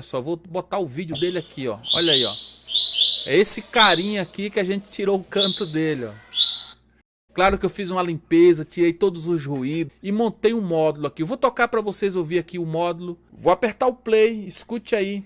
só, vou botar o vídeo dele aqui, ó. Olha aí, ó. É esse carinha aqui que a gente tirou o canto dele, ó. Claro que eu fiz uma limpeza, tirei todos os ruídos e montei um módulo aqui. Eu vou tocar para vocês ouvir aqui o módulo. Vou apertar o play, escute aí.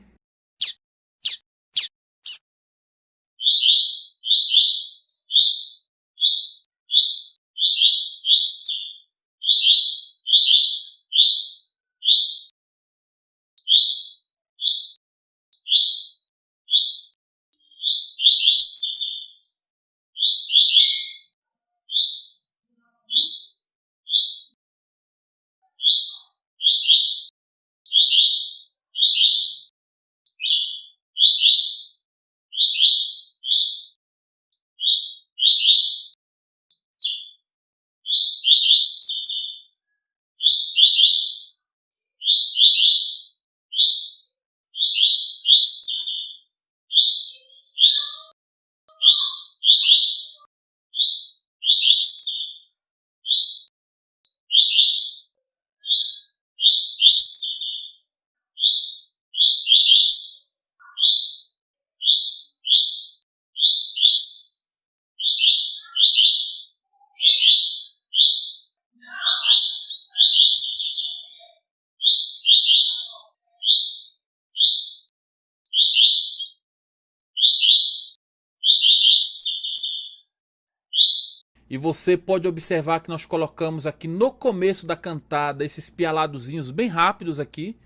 E você pode observar que nós colocamos aqui no começo da cantada esses pialadozinhos bem rápidos aqui.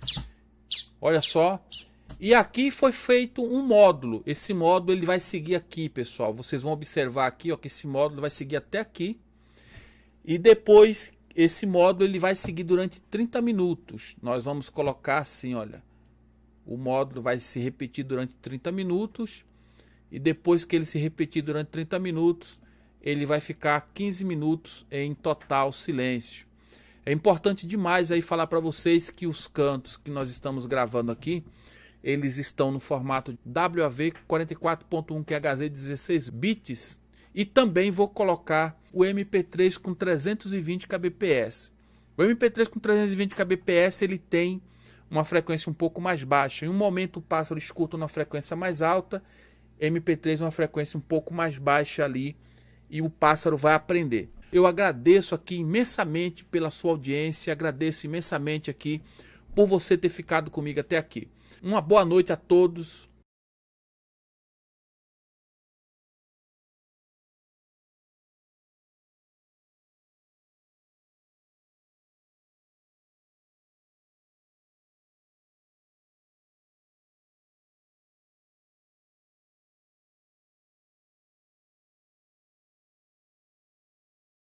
Olha só. E aqui foi feito um módulo. Esse módulo ele vai seguir aqui, pessoal. Vocês vão observar aqui ó, que esse módulo vai seguir até aqui. E depois esse módulo ele vai seguir durante 30 minutos. Nós vamos colocar assim, olha. O módulo vai se repetir durante 30 minutos. E depois que ele se repetir durante 30 minutos, ele vai ficar 15 minutos em total silêncio. É importante demais aí falar para vocês que os cantos que nós estamos gravando aqui, eles estão no formato WAV 44.1 QHZ 16 bits e também vou colocar o MP3 com 320 kbps. O MP3 com 320 kbps ele tem uma frequência um pouco mais baixa. Em um momento o pássaro escuta uma frequência mais alta, MP3 uma frequência um pouco mais baixa ali e o pássaro vai aprender. Eu agradeço aqui imensamente pela sua audiência, agradeço imensamente aqui por você ter ficado comigo até aqui. Uma boa noite a todos,